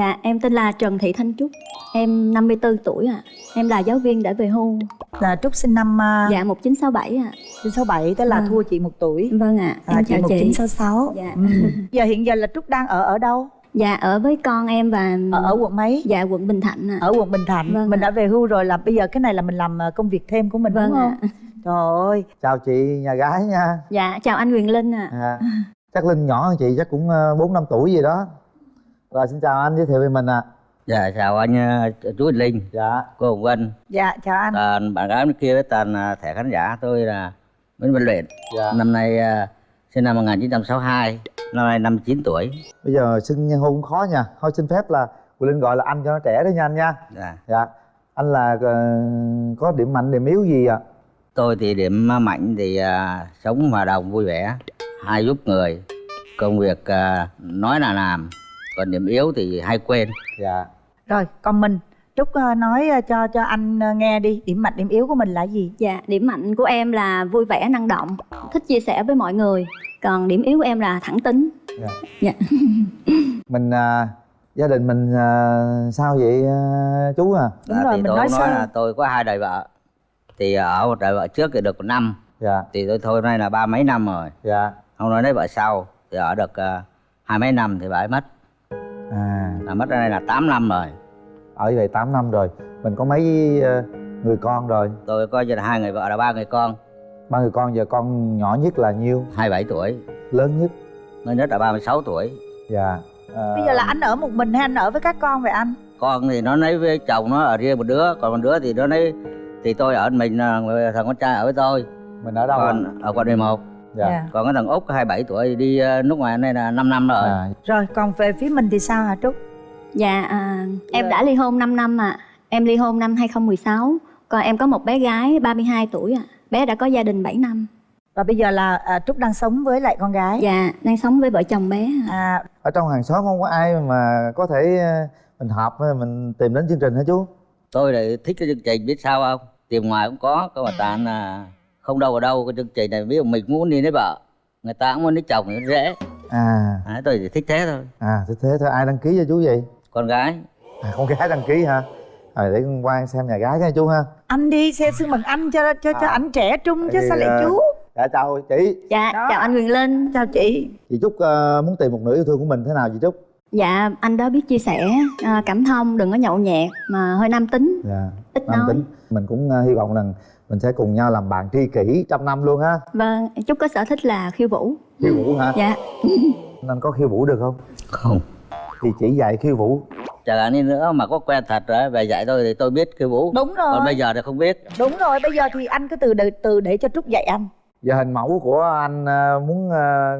Dạ, em tên là Trần Thị Thanh Trúc. Em 54 tuổi ạ. À. Em là giáo viên đã về hưu. Là Trúc sinh năm uh... Dạ 1967 ạ. À. 1967 tức là à. thua chị một tuổi. Vâng ạ. À. Em à, chào chị. 1966. Dạ. Ừ. giờ hiện giờ là Trúc đang ở ở đâu? Dạ ở với con em và ở, ở quận mấy? Dạ quận Bình Thạnh ạ. Ở quận Bình Thạnh. Vâng mình ạ. đã về hưu rồi là bây giờ cái này là mình làm ờ, công việc thêm của mình vâng đúng không? Ạ. Trời ơi. Chào chị nhà gái nha. Dạ chào anh Quyền Linh ạ. À. à. Chắc Linh nhỏ hơn chị chắc cũng 4 ờ, năm tuổi gì đó. Rồi xin chào anh giới thiệu về mình ạ. À. Dạ chào anh ờ, chú Linh. Dạ. Cô Hồng Vân. Dạ chào anh. Toàn bạn gái bên kia với toàn thẻ khán giả tôi là Nguyễn Văn Luyện. Dạ. Năm nay sinh năm 1962 năm nay 59 tuổi bây giờ xưng hôn cũng khó nha thôi xin phép là Quỳnh Linh gọi là anh cho nó trẻ đó nha anh nha dạ dạ anh là uh, có điểm mạnh điểm yếu gì ạ à? tôi thì điểm mạnh thì uh, sống hòa đồng vui vẻ hay giúp người công việc uh, nói là làm còn điểm yếu thì hay quên. Dạ. Rồi còn mình. Trúc nói cho cho anh nghe đi. Điểm mạnh điểm yếu của mình là gì? Dạ điểm mạnh của em là vui vẻ năng động thích chia sẻ với mọi người. Còn điểm yếu của em là thẳng tính. Dạ, dạ. mình à, gia đình mình à, sao vậy à, chú à? Đúng dạ, rồi thì mình tôi nói, nói là tôi có hai đời vợ. Thì ở một đời vợ trước thì được một năm. Dạ. Thì tôi thôi nay là ba mấy năm rồi. Dạ. Không nói lấy vợ sau thì ở được uh, hai mấy năm thì bà ấy mất à. Là mất ra đây là 8 năm rồi. Ở vậy 8 năm rồi. Mình có mấy uh, người con rồi? Tôi có là hai người vợ là ba người con. Ba người con giờ con nhỏ nhất là nhiêu? 27 tuổi. Lớn nhất? Lớn nhất là 36 tuổi. Dạ à... bây giờ là anh ở một mình hay anh ở với các con vậy anh? Con thì nó lấy với chồng nó ở riêng một đứa. Còn một đứa thì nó lấy thì tôi ở mình thằng con trai ở với tôi. Mình ở đâu còn ở quận 11 dạ. Yeah. còn cái thằng út 27 tuổi đi ờ, nước ngoài này là 5 năm rồi à. rồi còn về phía mình thì sao hả trúc dạ à, em dạ. đã ly hôn 5 năm ạ à. em ly hôn năm 2016 còn em có một bé gái 32 tuổi ạ à bé đã có gia đình 7 năm và bây giờ là à, trúc đang sống với lại con gái dạ đang sống với vợ chồng bé à ở trong hàng xóm không có ai mà có thể à, mình hợp mình tìm đến chương trình hả chú tôi lại thích cái chương trình biết sao không tìm ngoài cũng có có mà ta là không đâu ở đâu cái chương trình này ví dụ mình muốn đi lấy vợ người ta cũng muốn lấy chồng thì dễ. À. À tôi chỉ thích thế thôi. À thích thế thôi. Ai đăng ký cho chú vậy? Con gái. À, con gái đăng ký hả? Rồi để con qua xem nhà gái nha chú ha. Anh đi xe xưng bằng anh cho cho cho à. ảnh trẻ trung chứ sao lại chú? dạ chào chị. Dạ đó. chào anh Quyền Linh. Chào chị. Chị Trúc uh, muốn tìm một nửa yêu thương của mình thế nào chị Trúc dạ anh đó biết chia sẻ uh, cảm thông đừng có nhậu nhẹt mà hơi nam tính. Dạ ít nam nói. tính. Mình cũng uh, hy vọng rằng mình sẽ cùng nhau làm bạn tri kỷ trăm năm luôn ha. Vâng Trúc có sở thích là khiêu vũ. Khiêu vũ hả? Dạ. Anh có khiêu vũ được không? Không. Thì chỉ dạy khiêu vũ. Chẳng hạn như nữa mà có quen thật rồi về dạy tôi thì tôi biết khiêu vũ. Đúng rồi. Còn bây giờ thì không biết. Đúng rồi bây giờ thì anh cứ từ để, từ để cho trúc dạy anh. Giờ hình mẫu của anh ờ, muốn ờ,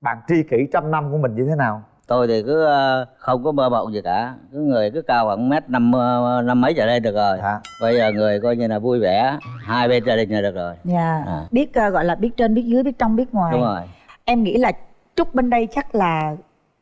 bạn tri kỷ trăm năm của mình như thế nào tôi thì cứ ờ, không có mơ mộng gì cả. Cứ người cứ cao khoảng mét năm năm mấy trở lên được rồi. À. bây giờ người coi như là vui vẻ hai bên gia đình là được rồi. Dạ. Yeah. à. biết uh, gọi là biết trên biết dưới biết trong biết ngoài. Đúng rồi. Em nghĩ là trúc bên đây chắc là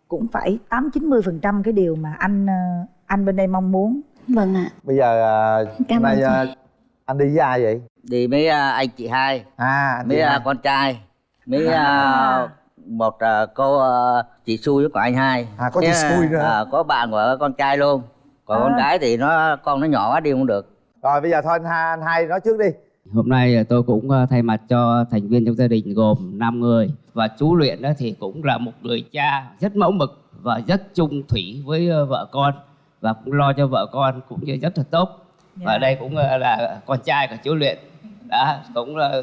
cũng phải tám chín mươi phần trăm cái điều mà anh ờ, anh bên đây mong muốn. Vâng ạ. Bây giờ ờ, Cảm nay uh, anh đi với ai vậy? Đi mấy uh, anh chị hai à mấy con trai mấy à. Một uh, cô uh, chị xui của anh hai à có chị xui nữa uh, có bạn của con trai luôn còn à. con gái thì nó con nó nhỏ quá đi không được rồi bây giờ thôi anh hai anh hai nói trước đi Hôm nay tôi cũng thay mặt cho thành viên trong gia đình gồm 5 người và chú Luyện đó thì cũng là một người cha rất mẫu mực và rất trung thủy với vợ con và cũng lo cho vợ con cũng như rất là tốt. Yeah. Và dạ. đây cũng là con trai của chú Luyện đã cũng là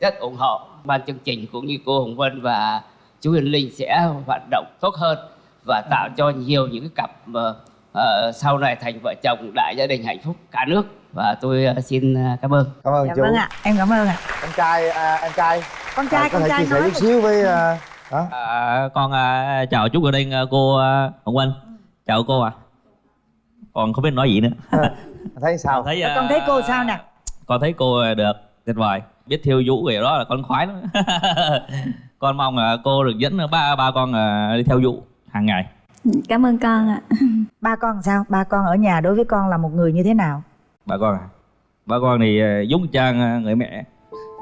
rất ủng hộ. Ban chương trình cũng như cô Hồng Vân và chú Huyền Linh sẽ hoạt động tốt hơn và tạo cho nhiều những cái cặp mà uh, sau này thành vợ chồng đại gia đình hạnh phúc cả nước. Và tôi uh, xin cảm ơn. Cảm ơn dạ, chú. vâng ạ em cảm ơn ạ. Anh trai à, anh trai. Con trai à, con trai chia sẻ chút xíu với uh. À, con à, chào chú ở đây cô à, Hồng Anh chào cô à còn không biết nói gì nữa. À, thấy sao? Con thấy, à, con thấy cô sao nè? con thấy cô được tuyệt vời biết thiêu vũ vậy đó là con khoái lắm. Con mong là cô được dẫn ba ba con à, đi theo vũ hàng ngày. Cảm ơn con ạ. Ba con sao? Ba con ở nhà đối với con là một người như thế nào? Ba con à? Ba con thì à, giống trang người mẹ.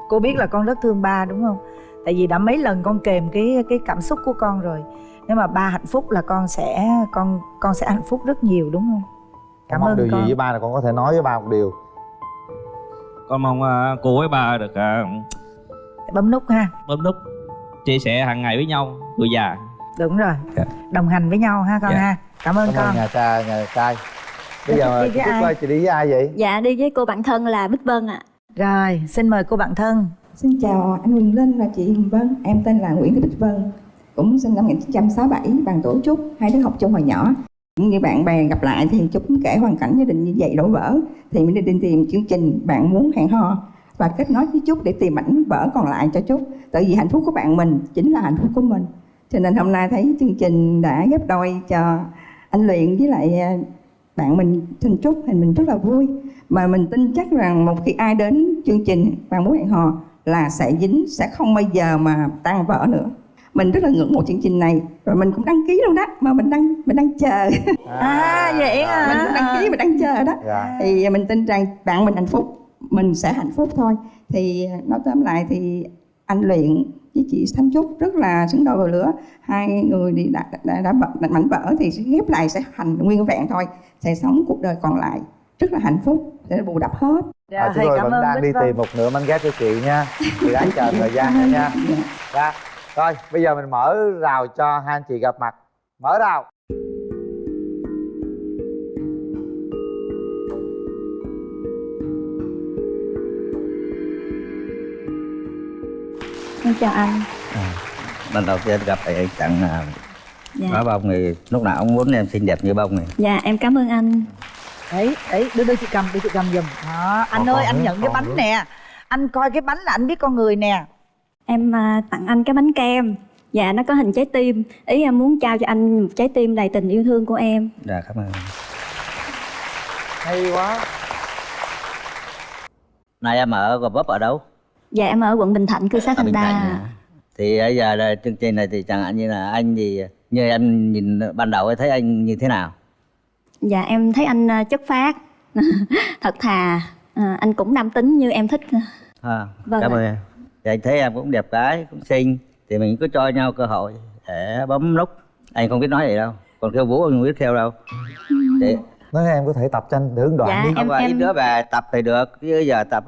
Cô biết là con rất thương ba đúng không? Tại vì đã mấy lần con kèm cái cái cảm xúc của con rồi. Nếu mà ba hạnh phúc là con sẽ con con sẽ hạnh phúc rất nhiều đúng không? Cảm ơn điều con. gì với ba là con có thể nói với ba một điều con mong uh, cô với ba được uh, bấm nút ha bấm nút chia sẻ hàng ngày với nhau người già đúng rồi yeah. Dạ. đồng hành với nhau ha con yeah. Dạ. ha cảm ơn cảm con nhà cha nhà trai bây giờ đi chị ơi chị đi với ai vậy dạ đi với cô bạn thân là bích vân ạ à. rồi xin mời cô bạn thân xin chào anh Huỳnh Linh và chị Hồng Vân em tên là Nguyễn Thị Bích Vân cũng sinh năm 1967 bằng tổ Trúc hai đứa học chung hồi nhỏ như bạn bè gặp lại thì chúng kể hoàn cảnh gia đình như vậy đổ vỡ. Thì mình đi tìm chương trình bạn muốn hẹn hò và kết nối với Trúc để tìm ảnh vỡ còn lại cho Trúc tại vì hạnh phúc của bạn mình chính là hạnh phúc của mình. Cho nên hôm nay thấy chương trình đã ghép đôi cho anh Luyện với lại à, bạn mình Thanh Trúc thì mình rất là vui. Mà mình tin chắc rằng một khi ai đến chương trình bạn muốn hẹn hò là sẽ dính, sẽ không bao giờ mà tan vỡ nữa mình rất là ngưỡng mộ chương trình này. Rồi mình cũng đăng ký luôn đó. Mà mình đang mình đang chờ. À, à vậy hả? Mình cũng đăng ký mình đang chờ đó. Dạ. thì mình tin rằng bạn mình hạnh phúc. Mình sẽ hạnh phúc thôi. Thì nói tóm lại thì anh luyện với chị Thanh Trúc rất là xứng đôi vào lửa hai người thì đã đã, đã, đã mảnh vỡ thì sẽ ghép lại sẽ thành nguyên vẹn thôi. Sẽ sống cuộc đời còn lại. Rất là hạnh phúc. Sẽ bù đắp hết. Dạ, à, chúng tôi vẫn đang đi tìm một nửa mảnh ghép cho chị nha. Chị đang chờ thời gian nữa nha. Dạ. Rồi bây giờ mình mở rào cho hai anh chị gặp mặt. Mở rào. Em chào anh. À, Lần đầu tiên gặp thì anh tặng à, dạ. Có bông thì lúc nào ông muốn em xinh đẹp như bông này. Dạ em cảm ơn anh. Đấy, đấy, đưa đưa chị cầm, đưa chị cầm giùm. Đó, anh còn ơi, anh nhận cái bánh nữa. nè. Anh coi cái bánh là anh biết con người nè Em uh, tặng anh cái bánh kem. Dạ, nó có hình trái tim. Ý em muốn trao cho anh một trái tim đầy tình yêu thương của em. Dạ, cảm ơn. Hay quá. Này em ở Gò Vấp ở đâu? Dạ em ở quận Bình Thạnh, cư xá Thanh Đa Thì bây giờ là chương trình này thì chẳng hạn như là anh thì Như em nhìn ban đầu thấy anh như thế nào? Dạ em thấy anh ờ, chất phát Thật thà. À, Anh cũng nam tính như em thích. À, vâng Cảm ơn em Thì anh thấy em cũng đẹp gái, cũng xinh. Thì mình cứ cho nhau cơ hội để bấm nút. Anh không biết nói gì đâu. Còn kêu vũ anh không biết theo đâu. Để... Nói em có thể tập cho anh đoạn dạ, đi. Không phải em... đứa về tập thì được. Chứ giờ tập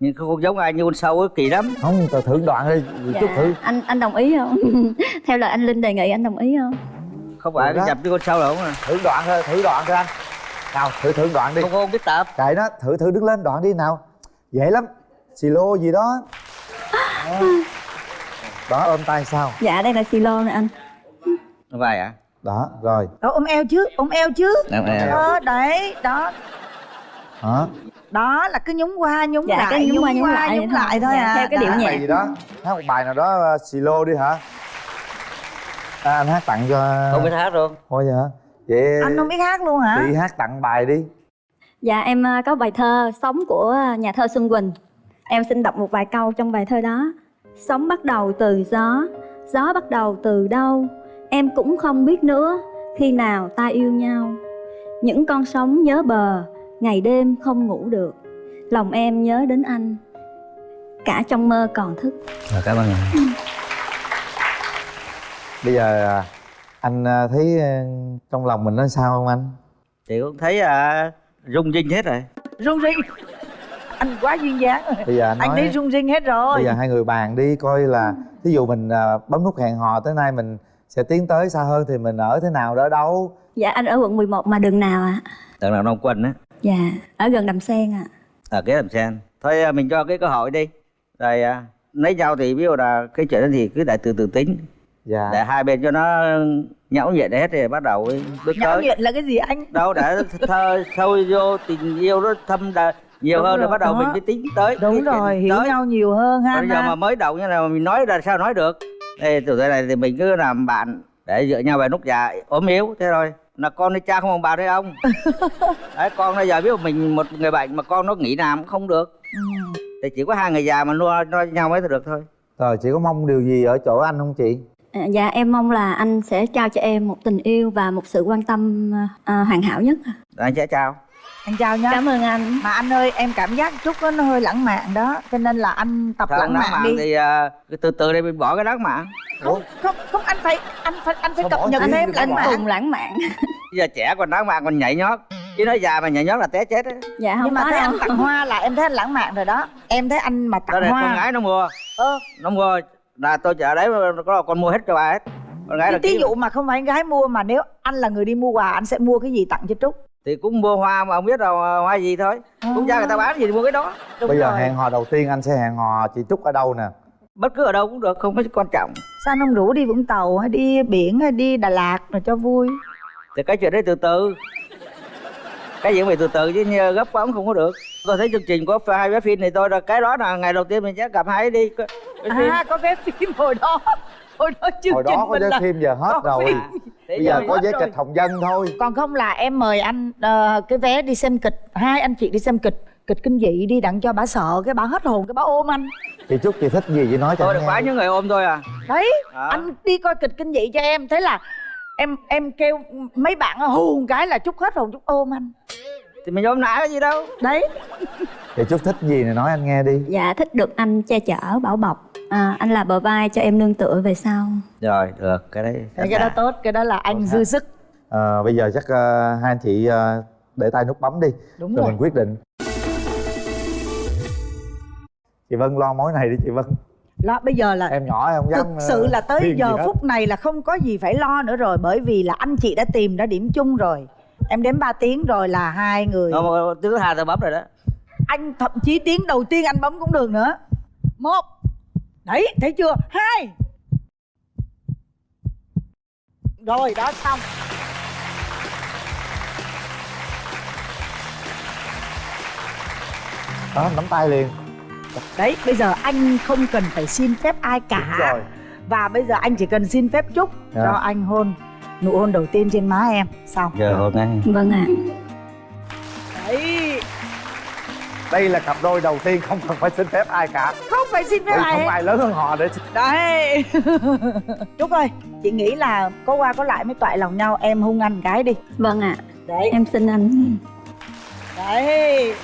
nhưng không giống ai như con sâu kỳ lắm. Không tao thử đoạn đi. Dạ. chút thử. Anh anh đồng ý không? Theo lời anh linh đề nghị anh đồng ý không? Không phải cái nhập với con sâu đâu mà thử đoạn thôi thử đoạn thôi anh. Nào thử thử đoạn đi. Không không biết tập. Kệ nó thử thử đứng lên đoạn đi nào. Dễ lắm. Xì lô gì đó đó, đó ôm tay sao? Dạ đây là xì lô nè anh. Vai à đó rồi. Đó, ôm eo chứ ôm eo chứ? Ôm eo. Đó, đấy đó. Đó đó là cứ nhúng qua nhúng dạ, lại cái nhúng, nhúng qua nhúng lại nhúng lại thôi dạ, à. theo cái điệu nhạc. Gì đó? Hát một bài nào đó xì lô đi hả? À, anh hát tặng cho không biết hát luôn thôi vậy hả vậy anh không biết hát luôn hả? Chị hát tặng bài đi. Dạ em à, có bài thơ sống của nhà thơ xuân quỳnh em xin đọc một vài câu trong bài thơ đó. Sống bắt đầu từ gió gió bắt đầu từ đâu? Em cũng không biết nữa khi nào ta yêu nhau? Những con sóng nhớ bờ ngày đêm không ngủ được. Lòng em nhớ đến anh cả trong mơ còn thức. À, cảm ơn anh. Bây giờ à, anh à, thấy à, trong lòng mình nó sao không anh? Chị cũng thấy à, rung rinh hết rồi. Rung rinh anh quá duyên dáng. Rồi bây giờ anh, nói, anh thấy rung rinh hết rồi. Bây giờ hai người bàn đi coi là ví dụ mình bấm nút hẹn hò tới nay mình sẽ tiến tới xa hơn thì mình ở thế nào đó đâu? Dạ anh ở quận 11 mà đường nào ạ? À? đường nào đông quân á? Dạ ở gần đầm sen ạ. À. ở kế đầm sen. Thôi mình cho cái cơ hội đi. Rồi à, lấy nhau thì ví dụ là cái chuyện đó thì cứ để từ từ tính. Dạ. để hai bên cho nó nhão nhuyễn hết thì bắt đầu bước nhão nhuyễn là cái gì anh? Đâu để thơ sâu vô tình yêu nó thâm đà, nhiều đúng hơn rồi, bắt đầu đó. mình mới tính tới đúng rồi hiểu tới. nhau nhiều hơn ha bây giờ mà mới đầu như là mình nói là sao nói được. Ê, từ thế này thì mình cứ làm bạn để dựa nhau về nút già ốm yếu thế thôi. Là con đi cha không bằng bà đấy ông. Đấy con bây giờ biết mình một người bệnh mà con nó nghỉ làm cũng không được. Ừ. thì chỉ có hai người già mà nuôi, nuôi nhau mới được thôi. Rồi chị có mong điều gì ở chỗ anh không chị? À, dạ em mong là anh sẽ trao cho em một tình yêu và một sự quan tâm à, hoàn hảo nhất. Anh sẽ trao anh chào nhá. Cảm ơn anh. Mà anh ơi em cảm giác chút đó nó hơi lãng mạn đó cho nên là anh tập Sao lãng mạn mạn đi. thì uh, từ từ đây mình bỏ cái lãng mạn không không không anh phải anh phải anh phải Sao cập nhật thêm lãng mạn cùng lãng mạn. Bây giờ trẻ còn lãng mạn còn nhảy nhót. Chứ nói già mà nhảy nhót là té chết á. Dạ không nhưng mà thấy đâu. anh tặng hoa là em thấy anh lãng mạn rồi đó. Em thấy anh mà đó tặng con hoa gái nó mua. Ơ. Nó mua là tôi chợ đấy có con mua hết cho bà hết. Con gái là ký dụ mà không phải con gái mua mà nếu anh là người đi mua quà anh sẽ mua cái gì tặng cho trúc thì cũng mua hoa mà không biết là hoa gì thôi. Cũng ra người ta bán gì thì mua cái đó. Đúng bây giờ rồi. hẹn hò đầu tiên anh sẽ hẹn hò chị trúc ở đâu nè? Bất cứ ở đâu cũng được không có quan trọng. Sao anh không rủ đi vũng tàu hay đi biển hay đi đà lạt rồi cho vui? Thì cái chuyện đấy từ từ. Cái chuyện phải từ từ chứ như gấp quá cũng không có được. Tôi thấy chương trình có hai vé phim này tôi là cái đó là ngày đầu tiên mình sẽ gặp hai đi. Cái phim. à có vé phim hồi đó hồi đó chương hồi trình đó có là phim giờ hết rồi. phim. Bây giờ giờ có rồi. kịch hồng dân thôi. Còn không là em mời anh ờ, cái vé đi xem kịch hai anh chị đi xem kịch kịch kinh dị đi đặng cho bà sợ cái bà hết hồn cái bà ôm anh. Chị trúc chị thích gì chị nói cho tôi được bán những người ôm tôi à. Đấy À. anh đi coi kịch kinh dị cho em. Thế là em em kêu mấy bạn hù một cái là chút hết hồn chút ôm anh. Thì mình ôm nãy có gì đâu. Đấy. Chị trúc thích gì này nói anh nghe đi. Dạ thích được anh che chở bảo bọc à, anh là bờ vai cho em nương tựa về sau. Rồi được cái đấy Thế cái đó tốt cái đó là anh dư sức. Ờ, bây giờ chắc ờ, hai anh chị ờ, để tay nút bấm đi Đúng rồi rồi. mình quyết định. Chị vân lo mối này đi chị vân. Đó, bây giờ là em nhỏ em không dám thực sự là tới giờ phút này là không có gì phải lo nữa rồi bởi vì là anh chị đã tìm ra điểm chung rồi. Em đếm 3 tiếng rồi là hai người. Tiếng thứ hai tôi bấm rồi đó. Anh thậm chí tiếng đầu tiên anh bấm cũng được nữa. Một đấy thấy chưa? Hai. Rồi đó xong. Đó nắm tay liền. Đấy bây giờ anh không cần phải xin phép ai Đúng cả rồi. Và bây giờ anh chỉ cần xin phép chúc Dạ. cho anh hôn nụ hôn đầu tiên trên má em. Xong. Giờ hôm nay vâng ạ. đấy đây là cặp đôi đầu tiên không cần phải xin phép ai cả. Không phải xin phép ai không ai lớn hơn họ để đấy. Chúc ơi chị nghĩ là có qua có lại mới toại lòng nhau em hung anh cái đi. Vâng ạ. Đấy. Em xin anh. Đấy